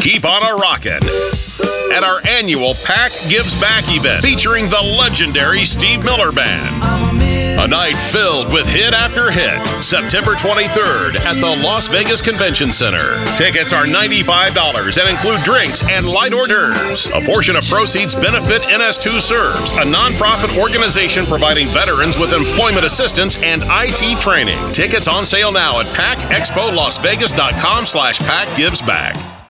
Keep on a rockin' at our annual Pack Gives Back event featuring the legendary Steve Miller Band. A night filled with hit after hit. September 23rd at the Las Vegas Convention Center. Tickets are $95 and include drinks and light hors d'oeuvres. A portion of proceeds benefit NS2 Serves, a nonprofit organization providing veterans with employment assistance and IT training. Tickets on sale now at packexpolasvegas.com slash packgivesback.